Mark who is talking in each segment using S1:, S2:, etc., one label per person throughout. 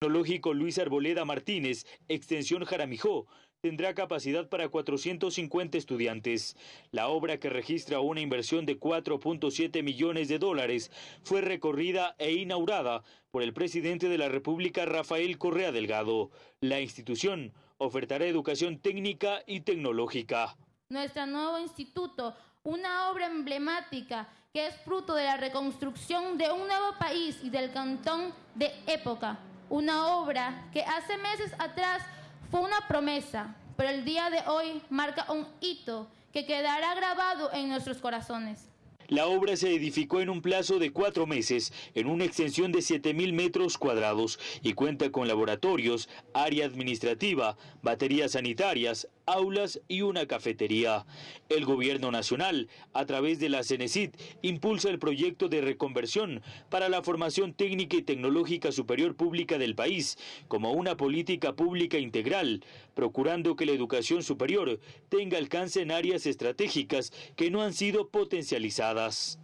S1: Tecnológico Luis Arboleda Martínez, extensión Jaramijó, tendrá capacidad para 450 estudiantes. La obra que registra una inversión de 4.7 millones de dólares fue recorrida e inaugurada por el presidente de la República Rafael Correa Delgado. La institución ofertará educación técnica y tecnológica.
S2: Nuestro nuevo instituto, una obra emblemática que es fruto de la reconstrucción de un nuevo país y del cantón de época una obra que hace meses atrás fue una promesa, pero el día de hoy marca un hito que quedará grabado en nuestros corazones.
S1: La obra se edificó en un plazo de cuatro meses, en una extensión de 7.000 metros cuadrados y cuenta con laboratorios, área administrativa, baterías sanitarias, aulas y una cafetería. El gobierno nacional, a través de la CENESID, impulsa el proyecto de reconversión para la formación técnica y tecnológica superior pública del país como una política pública integral, procurando que la educación superior tenga alcance en áreas estratégicas que no han sido potencializadas.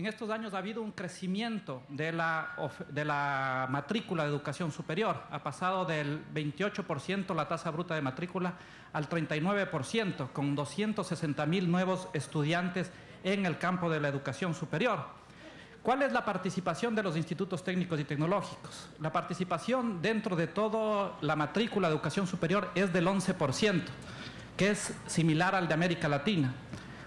S3: En estos años ha habido un crecimiento de la, matrícula de educación superior. Ha pasado del 28% la tasa bruta de matrícula al 39%, con 260 mil nuevos estudiantes en el campo de la educación superior. ¿Cuál es la participación de los institutos técnicos y tecnológicos? La participación dentro de toda la matrícula de educación superior es del 11%, que es similar al de América Latina.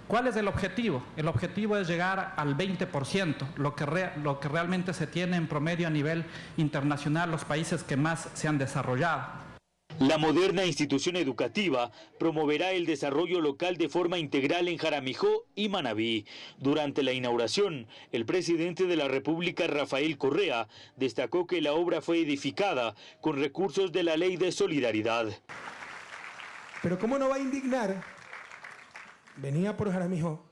S3: ¿Cuál es el objetivo? El objetivo es llegar al 20%, lo que, lo que realmente se tiene en promedio a nivel internacional los países que más se han desarrollado.
S1: La moderna institución educativa promoverá el desarrollo local de forma integral en Jaramijó y Manabí. Durante la inauguración, el presidente de la República, Rafael Correa, destacó que la obra fue edificada con recursos de la Ley de Solidaridad.
S4: Pero ¿cómo no va a indignar venía por Jaramijó,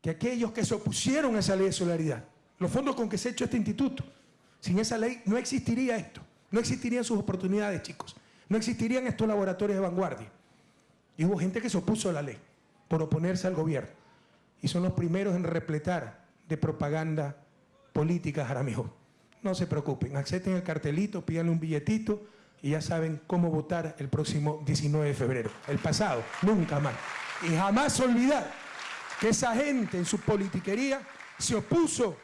S4: que aquellos que se opusieron a esa ley de solidaridad, los fondos con que se ha hecho este instituto, sin esa ley no existiría esto, no existirían sus oportunidades, chicos, no existirían estos laboratorios de vanguardia. Y hubo gente que se opuso a la ley por oponerse al gobierno. Y son los primeros en repletar de propaganda política Jaramijó. No se preocupen, acepten el cartelito, pídanle un billetito y ya saben cómo votar el próximo 19 de febrero. El pasado, nunca más. Y jamás olvidar que esa gente en su politiquería se opuso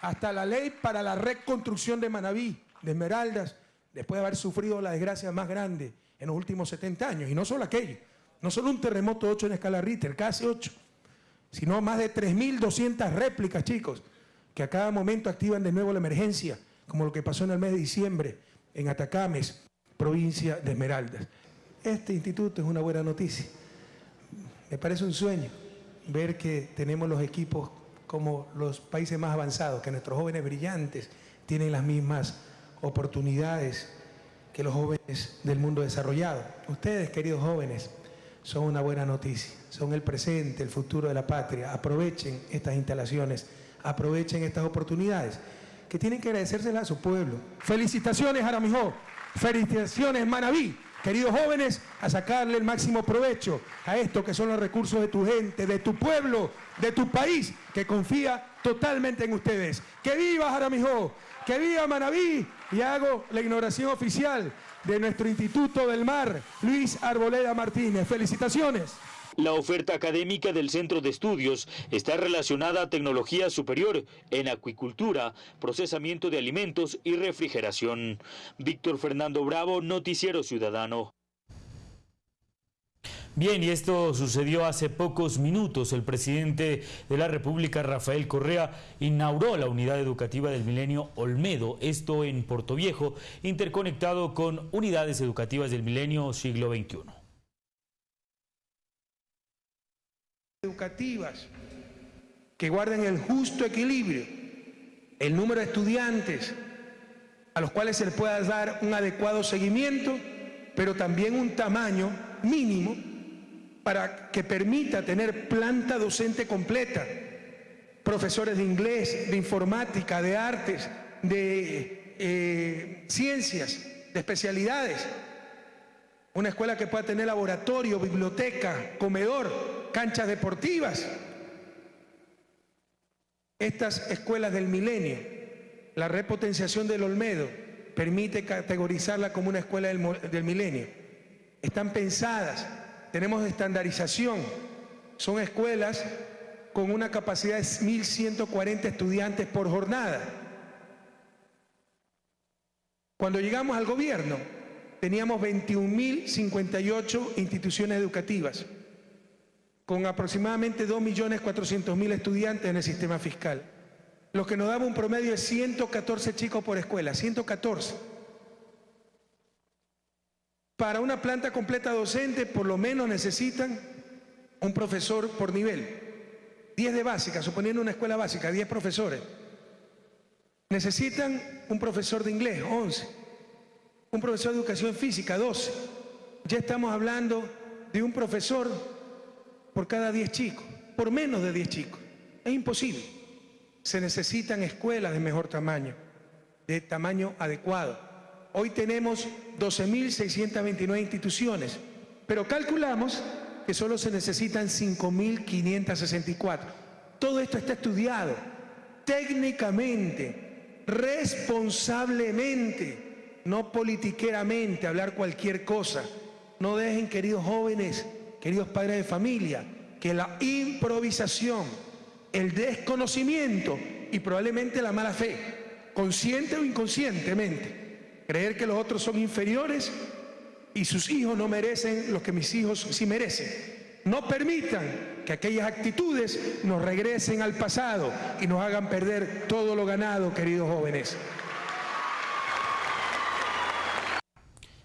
S4: hasta la ley para la reconstrucción de Manabí, de Esmeraldas, después de haber sufrido la desgracia más grande en los últimos 70 años. Y no solo aquello, no solo un terremoto 8 en escala Richter, casi 8, sino más de 3.200 réplicas, chicos, que a cada momento activan de nuevo la emergencia, como lo que pasó en el mes de diciembre en Atacames, provincia de Esmeraldas. Este instituto es una buena noticia. Me parece un sueño ver que tenemos los equipos como los países más avanzados, que nuestros jóvenes brillantes tienen las mismas oportunidades que los jóvenes del mundo desarrollado. Ustedes, queridos jóvenes, son una buena noticia, son el presente, el futuro de la patria. Aprovechen estas instalaciones, aprovechen estas oportunidades que tienen que agradecérselas a su pueblo. Felicitaciones, Aramijó. Felicitaciones, Manabí queridos jóvenes, a sacarle el máximo provecho a esto que son los recursos de tu gente, de tu pueblo, de tu país, que confía totalmente en ustedes. ¡Que viva Jaramijó! ¡Que viva Manabí! Y hago la ignoración oficial de nuestro Instituto del Mar, Luis Arboleda Martínez. ¡Felicitaciones!
S1: La oferta académica del centro de estudios está relacionada a tecnología superior en acuicultura, procesamiento de alimentos y refrigeración. Víctor Fernando Bravo, Noticiero Ciudadano. Bien, y esto sucedió hace pocos minutos. El presidente de la República, Rafael Correa, inauguró la unidad educativa del Milenio Olmedo, esto en Viejo, interconectado con unidades educativas del Milenio Siglo XXI.
S4: Educativas que guarden el justo equilibrio, el número de estudiantes a los cuales se les pueda dar un adecuado seguimiento, pero también un tamaño mínimo para que permita tener planta docente completa, profesores de inglés, de informática, de artes, de eh, ciencias, de especialidades, una escuela que pueda tener laboratorio, biblioteca, comedor, canchas deportivas. Estas escuelas del milenio, la repotenciación del Olmedo, permite categorizarla como una escuela del, del milenio. Están pensadas, tenemos estandarización, son escuelas con una capacidad de 1.140 estudiantes por jornada. Cuando llegamos al gobierno, teníamos 21.058 instituciones educativas, con aproximadamente 2.400.000 estudiantes en el sistema fiscal, lo que nos daba un promedio de 114 chicos por escuela, 114. Para una planta completa docente, por lo menos necesitan un profesor por nivel. 10 de básica, suponiendo una escuela básica, 10 profesores. Necesitan un profesor de inglés, 11. Un profesor de educación física, 12. Ya estamos hablando de un profesor por cada 10 chicos, por menos de 10 chicos. Es imposible. Se necesitan escuelas de mejor tamaño, de tamaño adecuado. Hoy tenemos 12.629 instituciones, pero calculamos que solo se necesitan 5.564. Todo esto está estudiado técnicamente, responsablemente, no politiqueramente, hablar cualquier cosa. No dejen, queridos jóvenes, queridos padres de familia, que la improvisación, el desconocimiento y probablemente la mala fe, consciente o inconscientemente, creer que los otros son inferiores y sus hijos no merecen lo que mis hijos sí merecen. No permitan que aquellas actitudes nos regresen al pasado y nos hagan perder todo lo ganado, queridos jóvenes.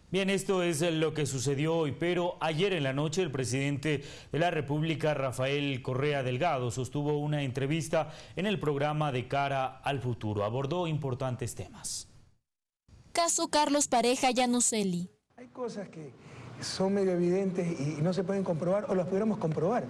S1: Bien, esto es lo que sucedió hoy, pero ayer en la noche el presidente de la República, Rafael Correa Delgado, sostuvo una entrevista en el programa de Cara al Futuro. Abordó importantes temas.
S5: Caso Carlos Pareja Yanuseli.
S4: Hay cosas que son medio evidentes y no se pueden comprobar o las pudiéramos comprobar,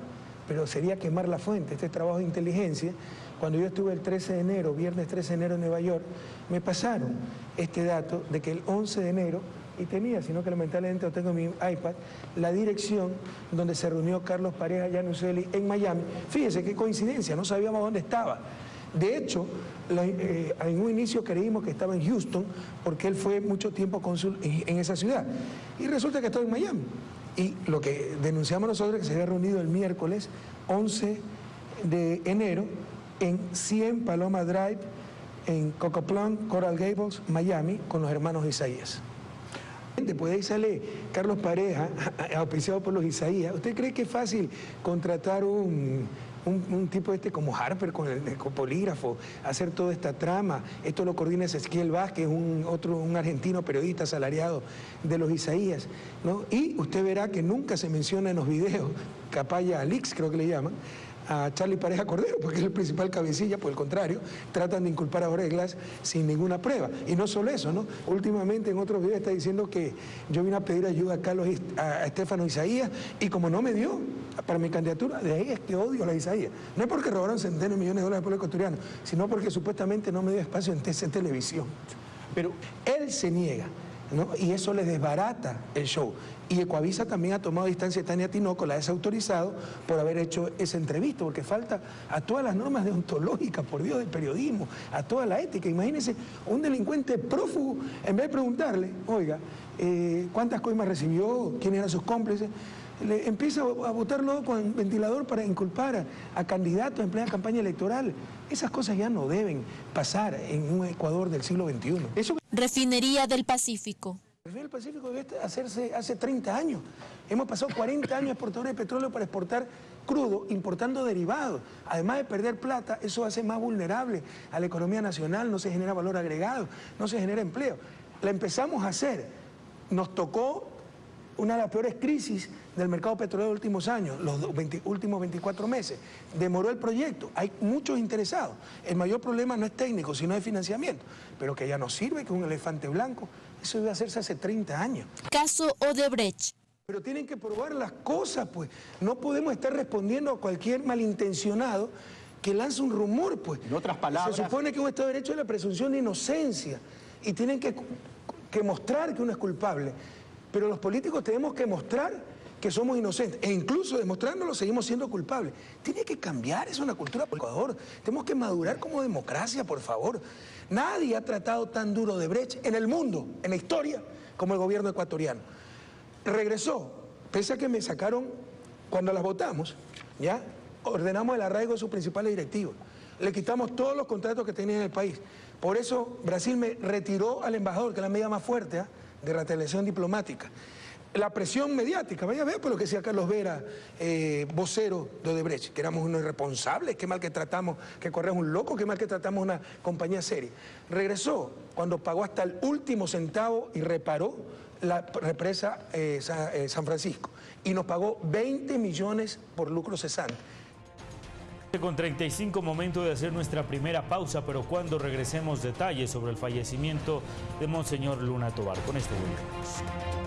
S4: pero sería quemar la fuente. Este trabajo de inteligencia, cuando yo estuve el 13 de enero, viernes 13 de enero en Nueva York, me pasaron este dato de que el 11 de enero y tenía, sino que lamentablemente lo tengo en mi iPad, la dirección donde se reunió Carlos Pareja Yanuseli en Miami. Fíjese qué coincidencia, no sabíamos dónde estaba. De hecho, eh, en un inicio creímos que estaba en Houston porque él fue mucho tiempo cónsul en, esa ciudad. Y resulta que estaba en Miami. Y lo que denunciamos nosotros es que se había reunido el miércoles 11 de enero en 100 Paloma Drive, en Cocoplan, Coral Gables, Miami, con los hermanos Isaías. Después de ahí sale Carlos Pareja, auspiciado por los Isaías. ¿Usted cree que es fácil contratar un, tipo este como Harper con el, polígrafo, hacer toda esta trama? Esto lo coordina Ezequiel Vázquez, un, otro, un argentino periodista asalariado de los Isaías. ¿no? Y usted verá que nunca se menciona en los videos, Capaya Alix creo que le llaman, a Charlie Pareja Cordero, porque es el principal cabecilla, por el contrario, tratan de inculpar a Oreglas sin ninguna prueba. Y no solo eso, ¿no? Últimamente en otros videos está diciendo que yo vine a pedir ayuda a Carlos, a Estefano Isaías, y como no me dio para mi candidatura, de ahí es que odio a la Isaías. No es porque robaron centenas de millones de dólares al pueblo ecuatoriano, sino porque supuestamente no me dio espacio en TC Televisión. Pero él se niega. Y eso le desbarata el show. Y Ecoavisa también ha tomado distancia de Tania Tinoco, la ha desautorizado por haber hecho esa entrevista, porque falta a todas las normas deontológicas, por Dios, del periodismo, a toda la ética. Imagínense un delincuente prófugo, en vez de preguntarle, oiga, eh, ¿cuántas coimas recibió? ¿Quiénes eran sus cómplices? Le empieza a votarlo con ventilador para inculpar a, candidatos en plena campaña electoral. Esas cosas ya no deben pasar en un Ecuador del siglo XXI.
S5: Refinería del Pacífico.
S4: El Pacífico debe hacerse hace 30 años. Hemos pasado 40 años exportadores de petróleo para exportar crudo, importando derivados. Además de perder plata, eso hace más vulnerable a la economía nacional, no se genera valor agregado, no se genera empleo. La empezamos a hacer. Nos tocó una de las peores crisis del mercado petrolero de los últimos años, los últimos 24 meses. Demoró el proyecto, hay muchos interesados. El mayor problema no es técnico, sino de financiamiento, pero que ya no sirve, que es un elefante blanco. Eso debe hacerse hace 30 años.
S5: Caso Odebrecht.
S4: Pero tienen que probar las cosas, pues. No podemos estar respondiendo a cualquier malintencionado que lance un rumor, pues.
S6: En otras palabras...
S4: Se supone que un Estado de Derecho es la presunción de inocencia y tienen que, que mostrar que uno es culpable. Pero los políticos tenemos que mostrar que somos inocentes. E incluso demostrándolo seguimos siendo culpables. Tiene que cambiar, es una cultura por Ecuador. Tenemos que madurar como democracia, por favor. Nadie ha tratado tan duro de Brecht en el mundo, en la historia, como el gobierno ecuatoriano. Regresó, pese a que me sacaron cuando las votamos, ¿ya? Ordenamos el arraigo de sus principales directivos. Le quitamos todos los contratos que tenía en el país. Por eso Brasil me retiró al embajador, que es la medida más fuerte ¿ah? de retaliación diplomática. La presión mediática, vaya a ver por lo que decía Carlos Vera, eh, vocero de Odebrecht, que éramos unos irresponsables, qué mal que tratamos, que corremos un loco, qué mal que tratamos una compañía seria. Regresó cuando pagó hasta el último centavo y reparó la represa eh, eh, San Francisco y nos pagó 20 millones por lucro cesante.
S1: Con 35 momentos de hacer nuestra primera pausa, pero cuando regresemos detalles sobre el fallecimiento de Monseñor Luna Tobar. Con esto volvemos.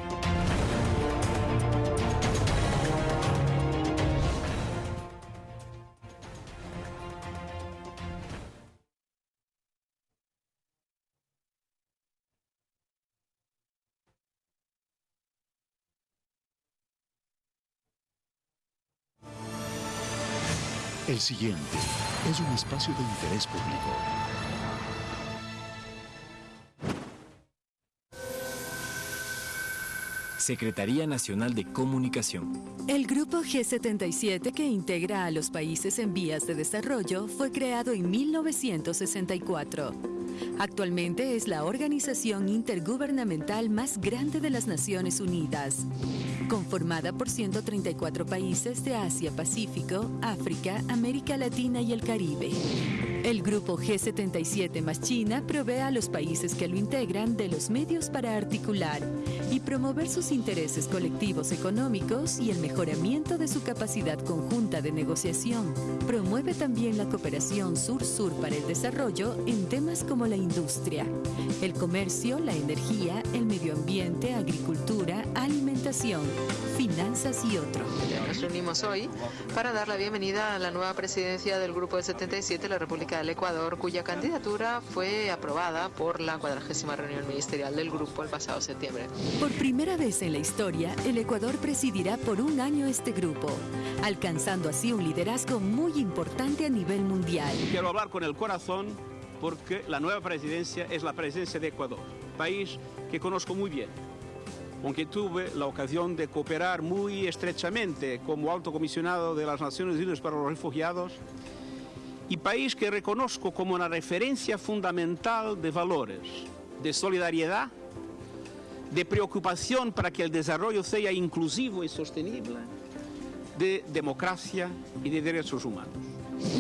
S6: El siguiente es un espacio de interés público.
S7: Secretaría Nacional de Comunicación.
S8: El Grupo G77, que integra a los países en vías de desarrollo, fue creado en 1964. Actualmente es la organización intergubernamental más grande de las Naciones Unidas conformada por 134 países de Asia, Pacífico, África, América Latina y el Caribe. El grupo G77 más China provee a los países que lo integran de los medios para articular y promover sus intereses colectivos económicos y el mejoramiento de su capacidad conjunta de negociación. Promueve también la cooperación sur-sur para el desarrollo en temas como la industria, el comercio, la energía, el medio ambiente, agricultura, alimentación, finanzas y otro.
S9: Nos reunimos hoy para dar la bienvenida a la nueva presidencia del Grupo de 77 de la República del Ecuador, cuya candidatura fue aprobada por la cuadragésima reunión ministerial del grupo el pasado septiembre.
S8: Por primera vez en la historia, el Ecuador presidirá por un año este grupo, alcanzando así un liderazgo muy importante a nivel mundial.
S10: Quiero hablar con el corazón porque la nueva presidencia es la presidencia de Ecuador, país que conozco muy bien con que tuve la ocasión de cooperar muy estrechamente como alto comisionado de las Naciones Unidas para los Refugiados y país que reconozco como una referencia fundamental de valores, de solidaridad, de preocupación para que el desarrollo sea inclusivo y sostenible, de democracia y de derechos humanos.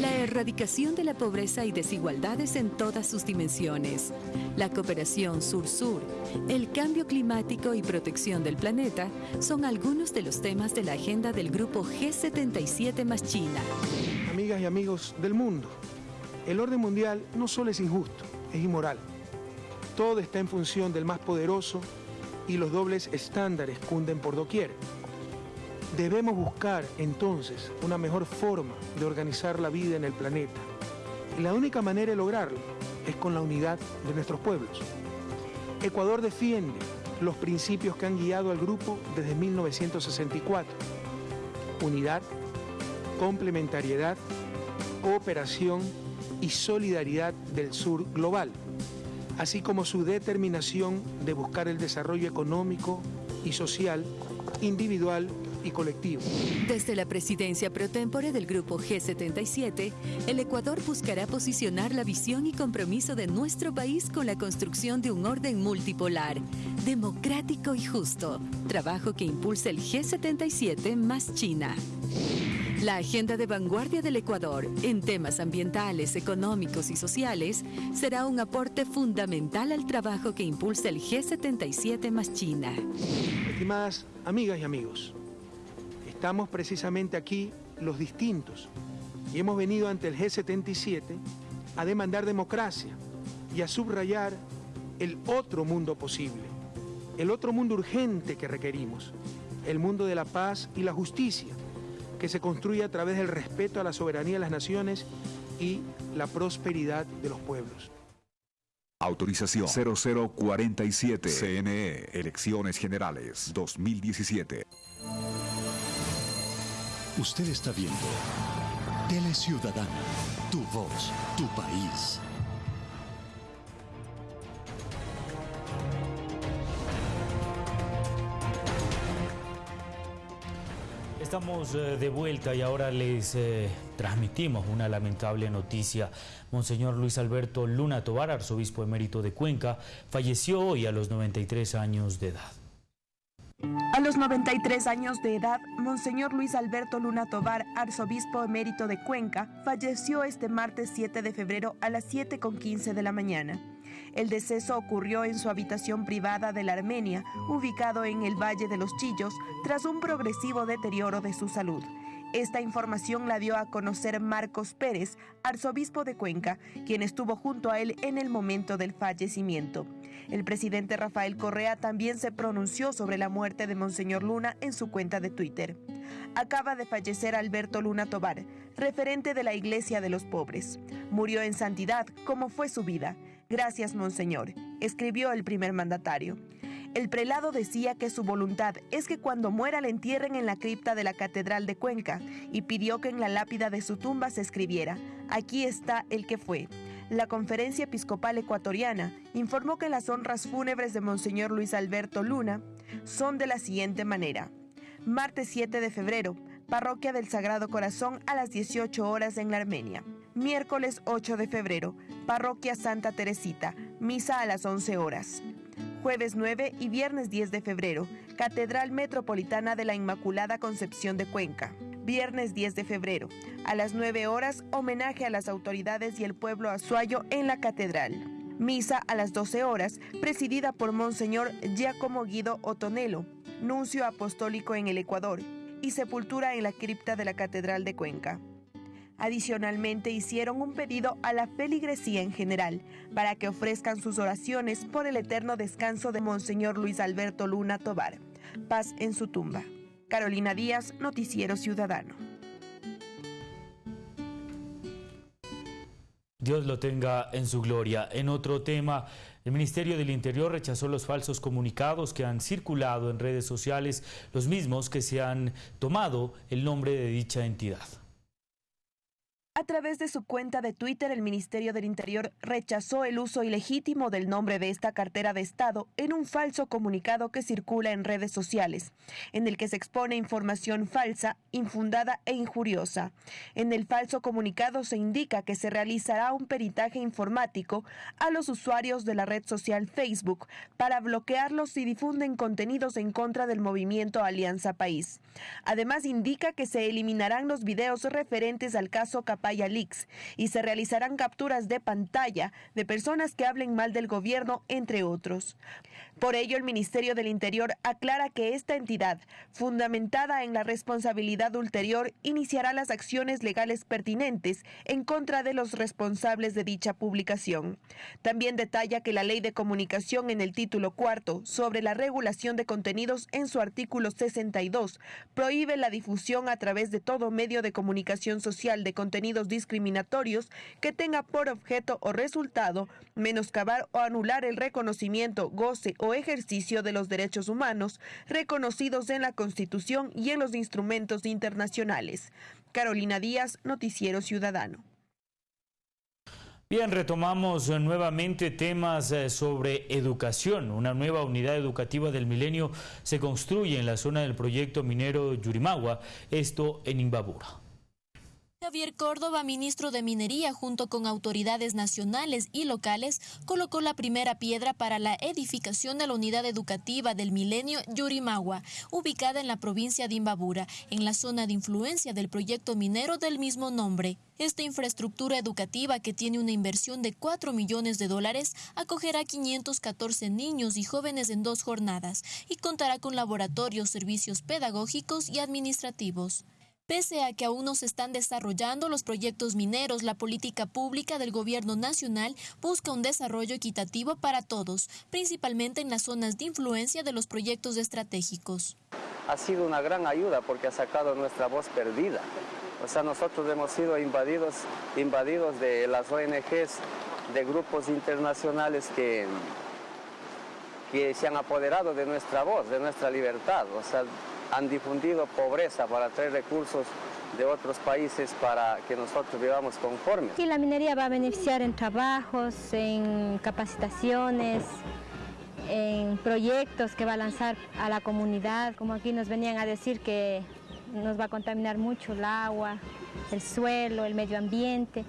S8: La erradicación de la pobreza y desigualdades en todas sus dimensiones, la cooperación sur-sur, el cambio climático y protección del planeta son algunos de los temas de la agenda del grupo G77 más China.
S4: Y amigos del mundo, el orden mundial no solo es injusto, es inmoral. Todo está en función del más poderoso y los dobles estándares cunden por doquier. Debemos buscar entonces una mejor forma de organizar la vida en el planeta. Y la única manera de lograrlo es con la unidad de nuestros pueblos. Ecuador defiende los principios que han guiado al grupo desde 1964. Unidad, complementariedad, cooperación y solidaridad del sur global, así como su determinación de buscar el desarrollo económico y social, individual y colectivo.
S8: Desde la presidencia pro tempore del Grupo G77, el Ecuador buscará posicionar la visión y compromiso de nuestro país con la construcción de un orden multipolar, democrático y justo, trabajo que impulsa el G77 más China. La agenda de vanguardia del Ecuador en temas ambientales, económicos y sociales será un aporte fundamental al trabajo que impulsa el G77 más China.
S4: Estimadas amigas y amigos, Estamos precisamente aquí los distintos y hemos venido ante el G77 a demandar democracia y a subrayar el otro mundo posible, el otro mundo urgente que requerimos, el mundo de la paz y la justicia, que se construye a través del respeto a la soberanía de las naciones y la prosperidad de los pueblos.
S6: Autorización 0047 CNE Elecciones Generales 2017. Usted está viendo Tele Ciudadana, tu voz, tu país.
S1: Estamos eh, de vuelta y ahora les eh, transmitimos una lamentable noticia. Monseñor Luis Alberto Luna Tobar, arzobispo emérito de Cuenca, falleció hoy a los 93 años de edad.
S11: A los 93 años de edad, Monseñor Luis Alberto Luna Tobar, arzobispo emérito de Cuenca, falleció este martes 7 de febrero a las 7.15 de la mañana. El deceso ocurrió en su habitación privada de la Armenia, ubicado en el Valle de los Chillos, tras un progresivo deterioro de su salud. Esta información la dio a conocer Marcos Pérez, arzobispo de Cuenca, quien estuvo junto a él en el momento del fallecimiento. El presidente Rafael Correa también se pronunció sobre la muerte de Monseñor Luna en su cuenta de Twitter. Acaba de fallecer Alberto Luna Tobar, referente de la Iglesia de los Pobres. Murió en santidad, como fue su vida. Gracias, Monseñor, escribió el primer mandatario. El prelado decía que su voluntad es que cuando muera le entierren en la cripta de la Catedral de Cuenca y pidió que en la lápida de su tumba se escribiera, aquí está el que fue. La Conferencia Episcopal Ecuatoriana informó que las honras fúnebres de Monseñor Luis Alberto Luna son de la siguiente manera. Martes 7 de febrero, Parroquia del Sagrado Corazón a las 18 horas en la Armenia. Miércoles 8 de febrero, Parroquia Santa Teresita, misa a las 11 horas. Jueves 9 y viernes 10 de febrero, Catedral Metropolitana de la Inmaculada Concepción de Cuenca. Viernes 10 de febrero, a las 9 horas, homenaje a las autoridades y el pueblo azuayo en la catedral. Misa a las 12 horas, presidida por Monseñor Giacomo Guido Otonelo, nuncio apostólico en el Ecuador, y sepultura en la cripta de la Catedral de Cuenca. Adicionalmente hicieron un pedido a la feligresía en general para que ofrezcan sus oraciones por el eterno descanso de Monseñor Luis Alberto Luna Tobar. Paz en su tumba. Carolina Díaz, Noticiero Ciudadano.
S1: Dios lo tenga en su gloria. En otro tema, el Ministerio del Interior rechazó los falsos comunicados que han circulado en redes sociales, los mismos que se han tomado el nombre de dicha entidad.
S11: Través de su cuenta de Twitter, el Ministerio del Interior rechazó el uso ilegítimo del nombre de esta cartera de Estado en un falso comunicado que circula en redes sociales, en el que se expone información falsa, infundada e injuriosa. En el falso comunicado se indica que se realizará un peritaje informático a los usuarios de la red social Facebook para bloquearlos si difunden contenidos en contra del movimiento Alianza País. Además, indica que se eliminarán los videos referentes al caso Y se realizarán capturas de pantalla de personas que hablen mal del gobierno, entre otros. Por ello, el Ministerio del Interior aclara que esta entidad, fundamentada en la responsabilidad ulterior, iniciará las acciones legales pertinentes en contra de los responsables de dicha publicación. También detalla que la Ley de Comunicación en el título cuarto sobre la regulación de contenidos en su artículo 62 prohíbe la difusión a través de todo medio de comunicación social de contenidos discriminatorios que tenga por objeto o resultado menoscabar o anular el reconocimiento, goce o ejercicio de los derechos humanos reconocidos en la Constitución y en los instrumentos internacionales. Carolina Díaz, Noticiero Ciudadano.
S1: Bien, retomamos nuevamente temas eh, sobre educación. Una nueva unidad educativa del milenio se construye en la zona del proyecto minero Yurimagua, esto en Imbabura.
S5: Javier Córdoba, ministro de Minería, junto con autoridades nacionales y locales, colocó la primera piedra para la edificación de la unidad educativa del milenio Yurimagua, ubicada en la provincia de Imbabura, en la zona de influencia del proyecto minero del mismo nombre. Esta infraestructura educativa, que tiene una inversión de 4 millones de dólares, acogerá 514 niños y jóvenes en dos jornadas y contará con laboratorios, servicios pedagógicos y administrativos. Pese a que aún no se están desarrollando los proyectos mineros, la política pública del gobierno nacional busca un desarrollo equitativo para todos, principalmente en las zonas de influencia de los proyectos estratégicos.
S12: Ha sido una gran ayuda porque ha sacado nuestra voz perdida. O sea, nosotros hemos sido invadidos, invadidos de las ONGs, de grupos internacionales que, que se han apoderado de nuestra voz, de nuestra libertad. O sea, han difundido pobreza para traer recursos de otros países para que nosotros vivamos conformes.
S13: Y la minería va a beneficiar en trabajos, en capacitaciones, en proyectos que va a lanzar a la comunidad, como aquí nos venían a decir que nos va a contaminar mucho el agua, el suelo, el medio ambiente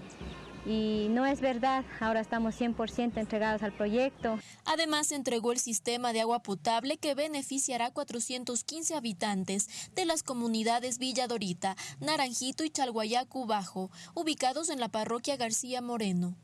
S13: y no es verdad, ahora estamos 100% entregados al proyecto.
S5: Además, entregó el sistema de agua potable que beneficiará a 415 habitantes de las comunidades Villa Dorita, Naranjito y Chalguayacu Bajo, ubicados en la parroquia García Moreno.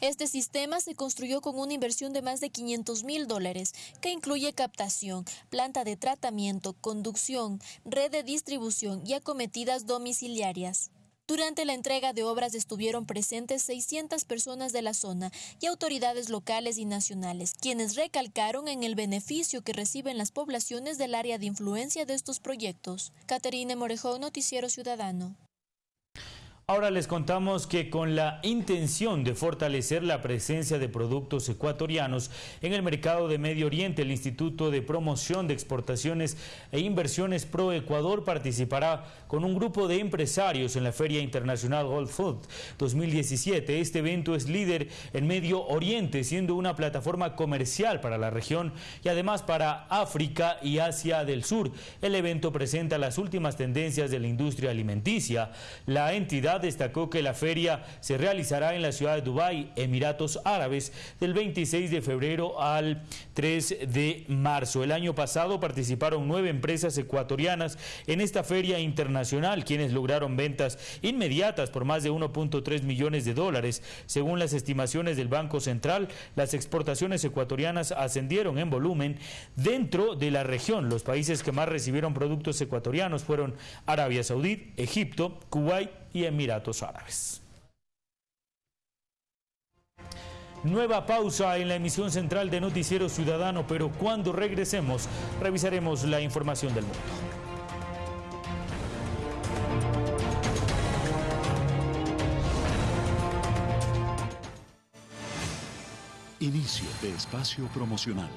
S5: Este sistema se construyó con una inversión de más de 500 mil dólares, que incluye captación, planta de tratamiento, conducción, red de distribución y acometidas domiciliarias. Durante la entrega de obras estuvieron presentes 600 personas de la zona y autoridades locales y nacionales, quienes recalcaron en el beneficio que reciben las poblaciones del área de influencia de estos proyectos. Caterine Morejón, Noticiero Ciudadano.
S1: Ahora les contamos que con la intención de fortalecer la presencia de productos ecuatorianos en el mercado de Medio Oriente, el Instituto de Promoción de Exportaciones e Inversiones Pro Ecuador participará con un grupo de empresarios en la Feria Internacional Whole Food 2017. Este evento es líder en Medio Oriente, siendo una plataforma comercial para la región y además para África y Asia del Sur. El evento presenta las últimas tendencias de la industria alimenticia. La entidad destacó que la feria se realizará en la ciudad de Dubái, Emiratos Árabes, del 26 de febrero al 3 de marzo. El año pasado participaron nueve empresas ecuatorianas en esta feria internacional, quienes lograron ventas inmediatas por más de 1.3 millones de dólares. Según las estimaciones del Banco Central, las exportaciones ecuatorianas ascendieron en volumen dentro de la región. Los países que más recibieron productos ecuatorianos fueron Arabia Saudí, Egipto, Kuwait y Emiratos Árabes. Nueva pausa en la emisión central de Noticiero Ciudadano, pero cuando regresemos revisaremos la información del mundo.
S6: Inicio de espacio promocional.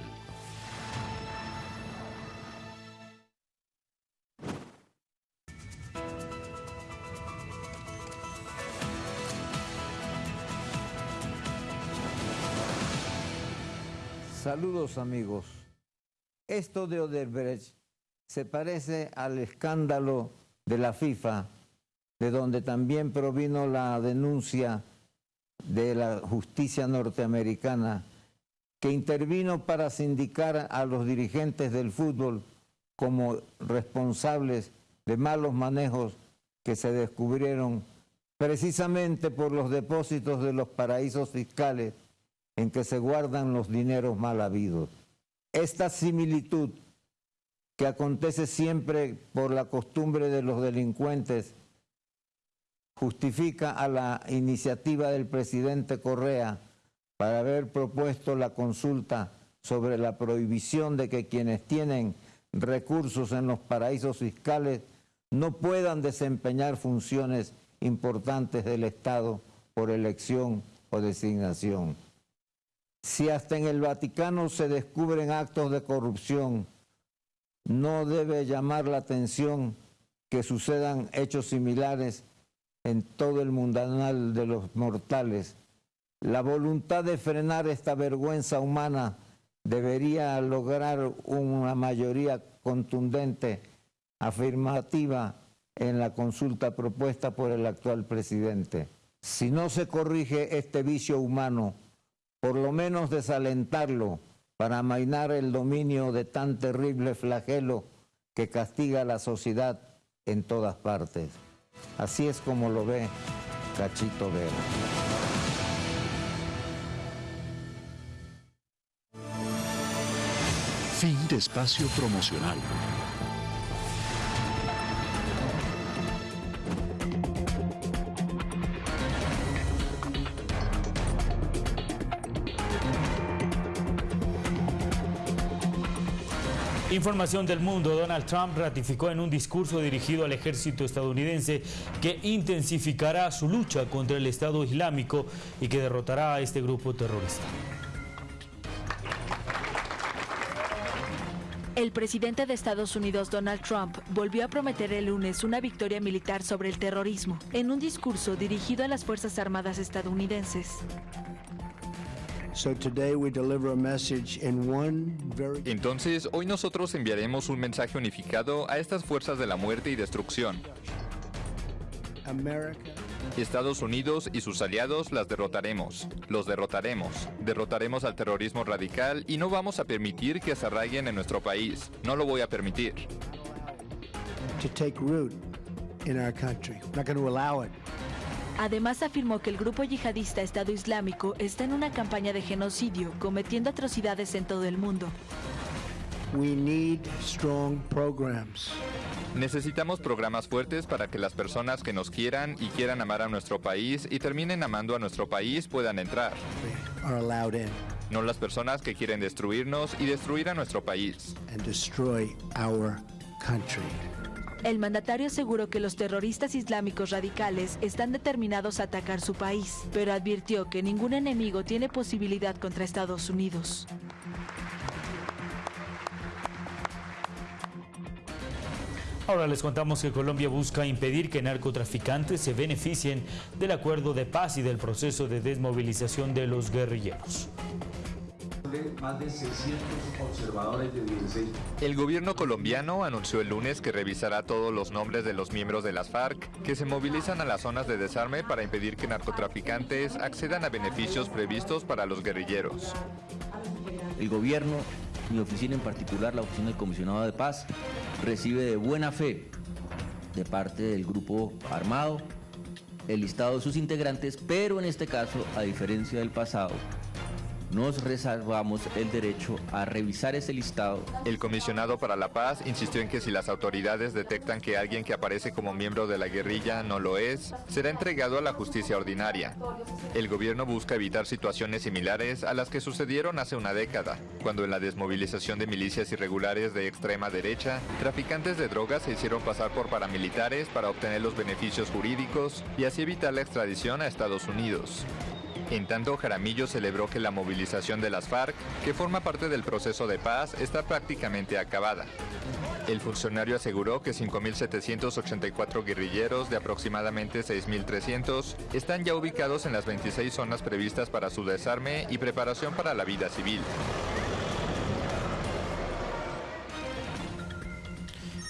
S14: Saludos amigos. Esto de Odebrecht se parece al escándalo de la FIFA, de donde también provino la denuncia de la justicia norteamericana, que intervino para sindicar a los dirigentes del fútbol como responsables de malos manejos que se descubrieron precisamente por los depósitos de los paraísos fiscales en que se guardan los dineros mal habidos. Esta similitud que acontece siempre por la costumbre de los delincuentes justifica a la iniciativa del presidente Correa para haber propuesto la consulta sobre la prohibición de que quienes tienen recursos en los paraísos fiscales no puedan desempeñar funciones importantes del Estado por elección o designación. Si hasta en el Vaticano se descubren actos de corrupción, no debe llamar la atención que sucedan hechos similares en todo el mundanal de los mortales. La voluntad de frenar esta vergüenza humana debería lograr una mayoría contundente, afirmativa en la consulta propuesta por el actual presidente. Si no se corrige este vicio humano, por lo menos desalentarlo para amainar el dominio de tan terrible flagelo que castiga a la sociedad en todas partes. Así es como lo ve Cachito Vera.
S6: Fin de espacio promocional.
S1: Información del mundo. Donald Trump ratificó en un discurso dirigido al ejército estadounidense que intensificará su lucha contra el Estado Islámico y que derrotará a este grupo terrorista.
S15: El presidente de Estados Unidos, Donald Trump, volvió a prometer el lunes una victoria militar sobre el terrorismo en un discurso dirigido a las Fuerzas Armadas estadounidenses.
S16: Entonces, hoy nosotros enviaremos un mensaje unificado a estas fuerzas de la muerte y destrucción. Estados Unidos y sus aliados las derrotaremos. Los derrotaremos. Derrotaremos al terrorismo radical y no vamos a permitir que se arraiguen en nuestro país. No lo voy a permitir.
S15: Además afirmó que el grupo yihadista Estado Islámico está en una campaña de genocidio, cometiendo atrocidades en todo el mundo.
S16: Necesitamos programas fuertes para que las personas que nos quieran y quieran amar a nuestro país y terminen amando a nuestro país puedan entrar. No las personas que quieren destruirnos y destruir a nuestro país.
S15: El mandatario aseguró que los terroristas islámicos radicales están determinados a atacar su país, pero advirtió que ningún enemigo tiene posibilidad contra Estados Unidos.
S1: Ahora les contamos que Colombia busca impedir que narcotraficantes se beneficien del acuerdo de paz y del proceso de desmovilización de los guerrilleros.
S16: El gobierno colombiano anunció el lunes que revisará todos los nombres de los miembros de las FARC que se movilizan a las zonas de desarme para impedir que narcotraficantes accedan a beneficios previstos para los guerrilleros.
S17: El gobierno, mi oficina en particular, la oficina del comisionado de paz, recibe de buena fe de parte del grupo armado el listado de sus integrantes, pero en este caso, a diferencia del pasado, nos reservamos el derecho a revisar ese listado.
S16: El comisionado para la paz insistió en que si las autoridades detectan que alguien que aparece como miembro de la guerrilla no lo es, será entregado a la justicia ordinaria. El gobierno busca evitar situaciones similares a las que sucedieron hace una década, cuando en la desmovilización de milicias irregulares de extrema derecha, traficantes de drogas se hicieron pasar por paramilitares para obtener los beneficios jurídicos y así evitar la extradición a Estados Unidos. En tanto, Jaramillo celebró que la movilización de las FARC, que forma parte del proceso de paz, está prácticamente acabada. El funcionario aseguró que 5.784 guerrilleros de aproximadamente 6.300 están ya ubicados en las 26 zonas previstas para su desarme y preparación para la vida civil.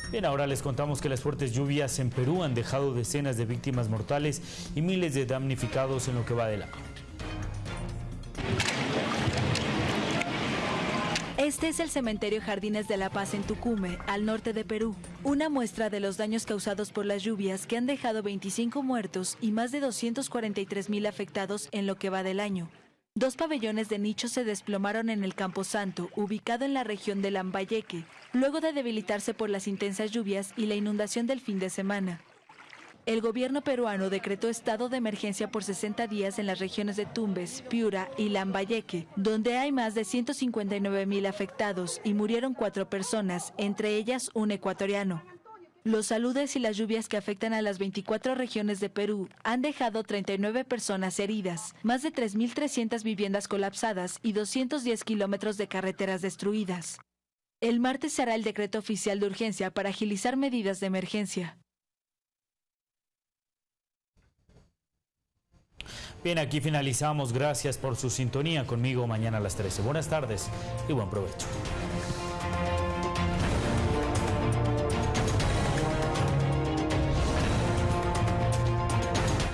S1: Bien, ahora les contamos que las fuertes lluvias en Perú han dejado decenas de víctimas mortales y miles de damnificados en lo que va del año.
S15: Este es el cementerio Jardines de la Paz en Tucume, al norte de Perú. Una muestra de los daños causados por las lluvias que han dejado 25 muertos y más de 243 mil afectados en lo que va del año. Dos pabellones de nicho se desplomaron en el Campo Santo, ubicado en la región de Lambayeque, luego de debilitarse por las intensas lluvias y la inundación del fin de semana. El gobierno peruano decretó estado de emergencia por 60 días en las regiones de Tumbes, Piura y Lambayeque, donde hay más de 159 mil afectados y murieron cuatro personas, entre ellas un ecuatoriano. Los saludes y las lluvias que afectan a las 24 regiones de Perú han dejado 39 personas heridas, más de 3.300 viviendas colapsadas y 210 kilómetros de carreteras destruidas. El martes será el decreto oficial de urgencia para agilizar medidas de emergencia.
S1: Bien, aquí finalizamos. Gracias por su sintonía conmigo mañana a las 13. Buenas tardes y buen provecho.